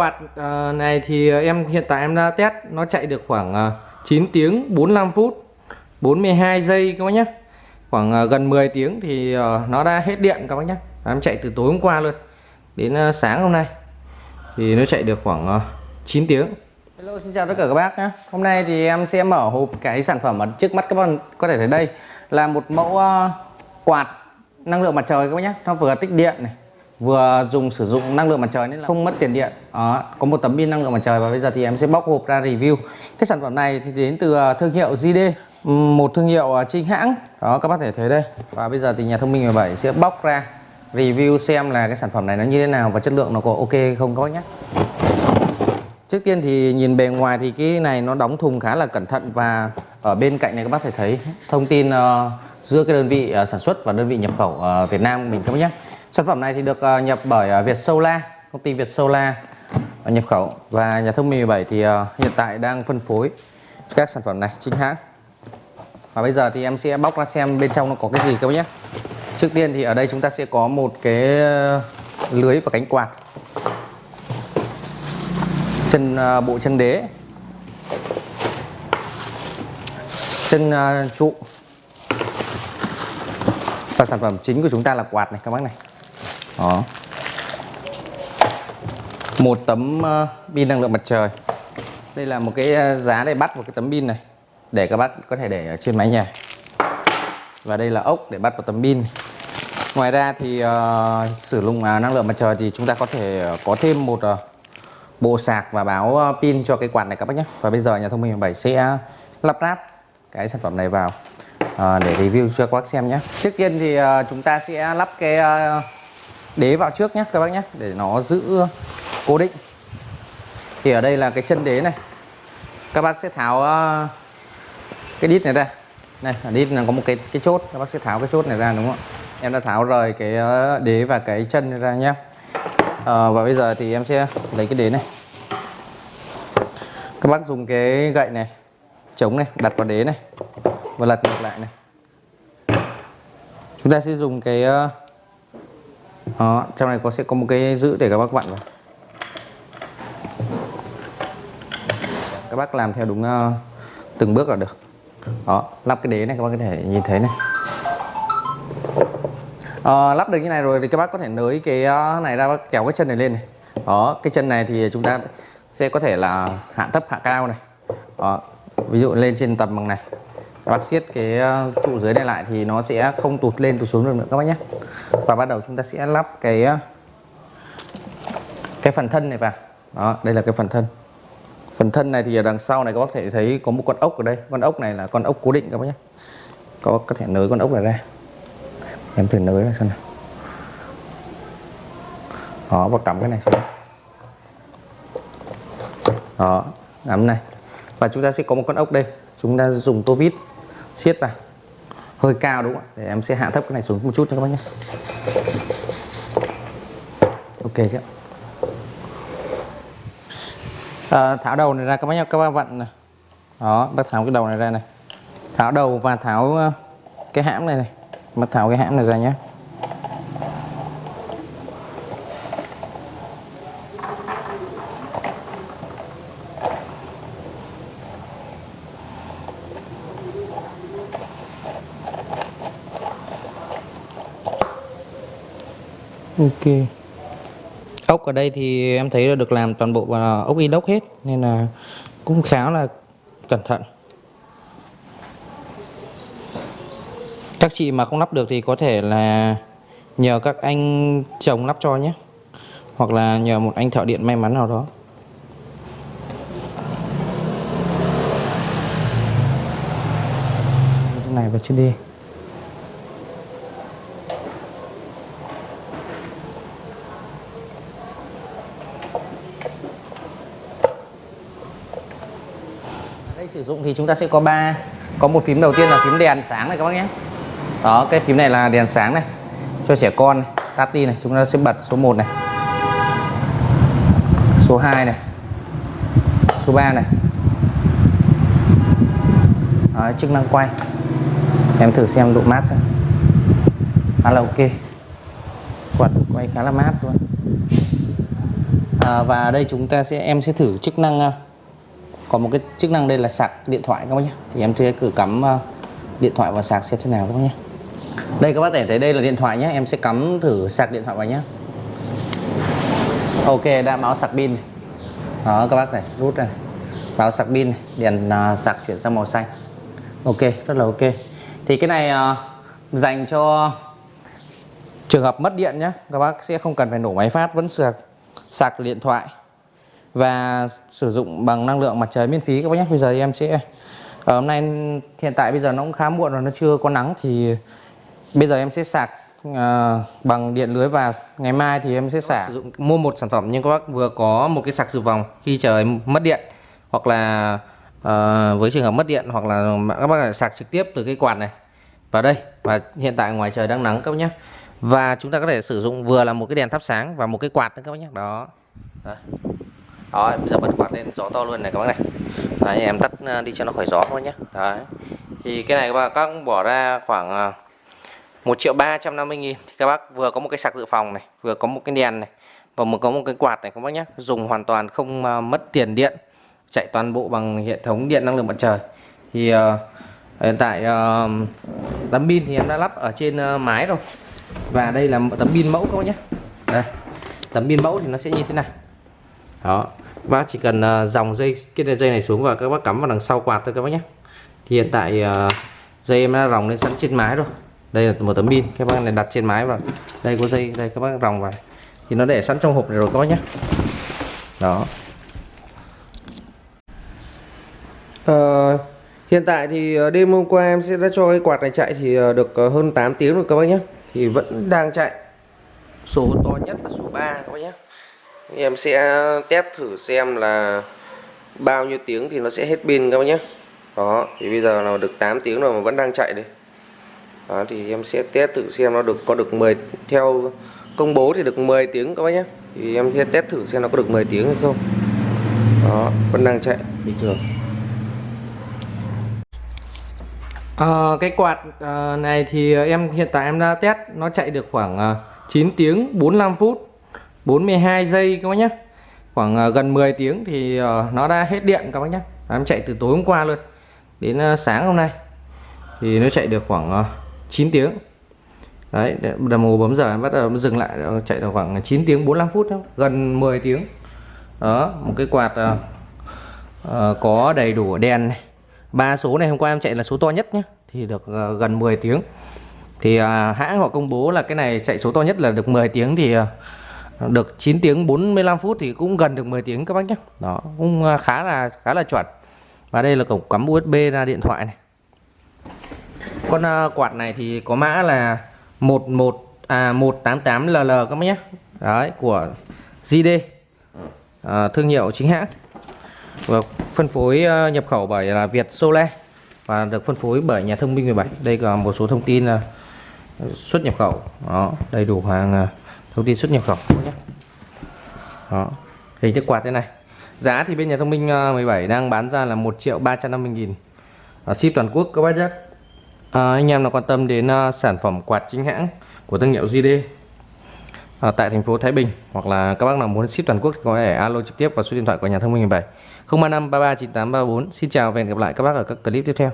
quạt ờ, này thì em, hiện tại em đã test, nó chạy được khoảng ờ, 9 tiếng 45 phút 42 giây các bác nhé khoảng ờ, gần 10 tiếng thì nó đã hết điện các bác nhé em chạy từ tối hôm qua luôn đến sáng hôm nay. Thì nó chạy được khoảng 9 tiếng. Hello, xin chào tất cả các bác nhé Hôm nay thì em sẽ mở hộp cái sản phẩm ở trước mắt các bạn có thể thấy đây là một mẫu quạt năng lượng mặt trời các bác nhé nó vừa tích điện này vừa dùng sử dụng năng lượng mặt trời nên là không mất tiền điện. Đó, có một tấm pin năng lượng mặt trời và bây giờ thì em sẽ bóc hộp ra review. Cái sản phẩm này thì đến từ à, thương hiệu JD một thương hiệu à, chính hãng. Đó các bác thể thấy đây. Và bây giờ thì nhà thông minh 17 sẽ bóc ra review xem là cái sản phẩm này nó như thế nào và chất lượng nó có ok không các bác nhé. Trước tiên thì nhìn bề ngoài thì cái này nó đóng thùng khá là cẩn thận và ở bên cạnh này các bác thể thấy thông tin uh, giữa cái đơn vị uh, sản xuất và đơn vị nhập khẩu uh, Việt Nam mình các bác nhé. Sản phẩm này thì được ờ, nhập bởi ờ, Việt Solar, công ty Việt Solar ờ, nhập khẩu. Và nhà thông minh 17 thì hiện tại đang phân phối các sản phẩm này chính hãng. Và bây giờ thì em sẽ bóc ra xem bên trong nó có cái gì các bác nhé. Trước tiên thì ở đây chúng ta sẽ có một cái lưới và cánh quạt. Chân bộ chân đế. Chân trụ. Và sản phẩm chính của chúng ta là quạt này các bác này đó. Một tấm ờ, pin năng lượng mặt trời. Đây là một cái ờ, giá để bắt vào cái tấm pin này để các bác có thể để ở trên mái nhà. Và đây là ốc để bắt vào tấm pin. Ngoài ra thì uh, sử dụng uh, năng lượng mặt trời thì chúng ta có thể uh, có thêm một uh, bộ sạc và báo uh, pin cho cái quạt này các bác nhé. Và bây giờ nhà thông minh 7 sẽ lắp ráp cái sản phẩm này vào uh, để review cho các bác xem nhé. Trước tiên thì uh, chúng ta sẽ lắp cái uh, đế vào trước nhé các bác nhé để nó giữ cố định. Thì ở đây là cái chân đế này. Các bác sẽ tháo ờ, cái đít này ra. Này ở đít là có một cái cái chốt các bác sẽ tháo cái chốt này ra đúng không ạ? Em đã tháo rời cái ờ, đế và cái chân này ra nhé à, ờ, và bây giờ thì em sẽ lấy cái đế này. Các bác dùng cái gậy này chống này đặt vào đế này và lật ngược lại này. Chúng ta sẽ dùng cái đó, trong này có sẽ có một cái giữ để các bác vặn vào. Các bác làm theo đúng uh, từng bước là được. Đó lắp cái đế này các bác có thể nhìn thấy này. À, lắp được như này rồi thì các bác có thể nới cái này ra bác kéo cái chân này lên này. Đó cái chân này thì chúng ta sẽ có thể là hạ thấp hạ cao này. Đó ví dụ lên trên tầm bằng này bác siết cái ờ, trụ dưới này lại thì nó sẽ không tụt lên, tụt xuống được nữa các bác nhé. Và bắt đầu chúng ta sẽ lắp cái ờ, cái phần thân này vào. Đó, đây là cái phần thân. Phần thân này thì ở đằng sau này các bác thể thấy có một con ốc ở đây. Con ốc này là con ốc cố định các bác nhé. Có có thể nới con ốc này ra. Em thử nới ra xem nào. Đó và cắm cái này xuống. Đó nắm này. Và chúng ta sẽ có một con ốc đây. Chúng ta dùng tô vít siết vào. Hơi cao đúng không ạ? Để em sẽ hạ thấp cái này xuống một chút cho các bác nhé. Ok chứ? à, ờ, tháo đầu này ra các bác nhé. Các bác vặn này. Đó bác tháo cái đầu này ra này. Tháo đầu và tháo ờ, cái hãm này này. Bác tháo cái hãm này ra nhé. Ok. Ốc ở đây thì em thấy là được làm toàn bộ bằng ốc inox hết, nên là cũng khá là cẩn thận. Các chị mà không lắp được thì có thể là nhờ các anh chồng lắp cho nhé. Hoặc là nhờ một anh thợ điện may mắn nào đó. Này và trên đi sử dụng thì chúng ta sẽ có ba. Có một phím đầu tiên là phím đèn sáng này các bác nhé. Đó cái phím này là đèn sáng này cho trẻ con này tắt đi này chúng ta sẽ bật số 1 này. Số 2 này. Số 3 này. Đó, chức năng quay. Em thử xem độ mát xem. Khá là ok. Quạt quay khá là mát luôn. À, và ở đây chúng ta sẽ em sẽ thử chức năng à, có một cái chức năng đây là sạc điện thoại các bác nhé. Thì em sẽ cử cắm ờ, điện thoại vào sạc xem thế nào các bác nhé. Đây các bác thể thấy đây là điện thoại nhé. Em sẽ cắm thử sạc điện thoại vào nhé. Ok đã báo sạc pin. Đó các bác này rút ra này. báo sạc pin này. đèn ờ, sạc chuyển sang màu xanh. Ok rất là ok. Thì cái này uh, dành cho trường hợp mất điện nhé. Các bác sẽ không cần phải nổ máy phát vẫn sạc sạc điện thoại và sử dụng bằng năng lượng mặt trời miễn phí các bác nhé. Bây giờ thì em sẽ ở hôm nay hiện tại bây giờ nó cũng khá muộn rồi nó chưa có nắng thì bây giờ em sẽ sạc à, bằng điện lưới và ngày mai thì em sẽ sạc sử dụng mua một sản phẩm nhưng các bác vừa có một cái sạc dự phòng khi trời mất điện hoặc là à, với trường hợp mất điện hoặc là các bác sạc trực tiếp từ cái quạt này vào đây. Và hiện tại ngoài trời đang nắng các bác nhé. Và chúng ta có thể sử dụng vừa là một cái đèn thắp sáng và một cái quạt nữa các bác nhé. Đó. Đấy đó bây giờ bật quạt lên gió to luôn này các bác này. Đấy, em tắt ờ, đi cho nó khỏi gió thôi nhé Đấy. thì cái này các bác các bỏ ra khoảng ờ, 1 triệu 350 nghìn. Thì các bác vừa có một cái sạc dự phòng này vừa có một cái đèn này và một có một cái quạt này các bác nhé dùng hoàn toàn không ờ, mất tiền điện chạy toàn bộ bằng hệ thống điện năng lượng mặt trời. Thì uh, hiện tại uh, tấm pin thì em đã lắp ở trên uh, mái rồi. Và đây là tấm pin mẫu các bác nhé đây tấm pin mẫu thì nó sẽ như thế này đó. Bác chỉ cần uh, dòng dây cái dây này xuống và các bác cắm vào đằng sau quạt thôi các bác nhé. Thì hiện tại uh, dây em đã ròng lên sẵn trên mái rồi. Đây là một tấm pin các bác này đặt trên mái và đây có dây đây các bác ròng vào. Thì nó để sẵn trong hộp này rồi các bác nhé. Đó. Uh, hiện tại thì đêm hôm qua em sẽ đã cho cái quạt này chạy thì ờ, được ờ, hơn 8 tiếng rồi các bác nhé. Thì vẫn đang chạy. Số to nhất là số 3 các bác nhé em sẽ test thử xem là bao nhiêu tiếng thì nó sẽ hết pin các bác nhé. Đó thì bây giờ là được 8 tiếng rồi mà vẫn đang chạy đây. Đó thì em sẽ test thử xem nó được có được 10 theo công bố thì được 10 tiếng các bác nhé. Thì em sẽ test thử xem nó có được 10 tiếng hay không. Đó vẫn đang chạy bình thường. À, cái quạt ờ, này thì em hiện tại em đã test nó chạy được khoảng ờ, 9 tiếng 45 phút. 42 giây các bác nhé khoảng ờ, gần 10 tiếng thì ờ, nó đã hết điện các bác nhé em chạy từ tối hôm qua luôn đến ờ, sáng hôm nay. Thì nó chạy được khoảng 9 tiếng. Đấy đồng hồ bấm giờ em bắt đầu dừng lại chạy được khoảng 9 tiếng 45 phút đó, gần 10 tiếng. Đó một cái quạt à, à, có đầy đủ đèn này. Ba số này hôm qua em chạy là số to nhất nhé thì được uh, gần 10 tiếng. Thì uh, hãng họ công bố là cái này chạy số to nhất là được 10 tiếng thì uh, được 9 tiếng 45 phút thì cũng gần được 10 tiếng các bác nhé. Đó cũng à, khá là khá là chuẩn. Và đây là cổng cắm USB ra điện thoại này. Con uh, quạt này thì có mã là 11 à 188 LL các bác nhé. Đấy của JD uh, à, thương hiệu chính hãng. Và phân phối nhập khẩu bởi là Việt Solar. Và được phân phối bởi nhà thông minh 17 đây là một số thông tin xuất nhập khẩu. Đó đầy đủ hàng thông tin xuất nhập khẩu nhé. Đó hình thức quạt thế này. Giá thì bên nhà thông minh ờ, 17 đang bán ra là 1 triệu 350 nghìn. Ờ, ship toàn quốc các bác nhé. À, anh em nào quan tâm đến sản phẩm quạt chính hãng của thương hiệu JD à, tại thành phố Thái Bình hoặc là các bác nào muốn ship toàn quốc thì có thể alo trực tiếp vào số điện thoại của nhà thông minh 17 035 33 98 34 Xin chào và hẹn gặp lại các bác ở các clip tiếp theo.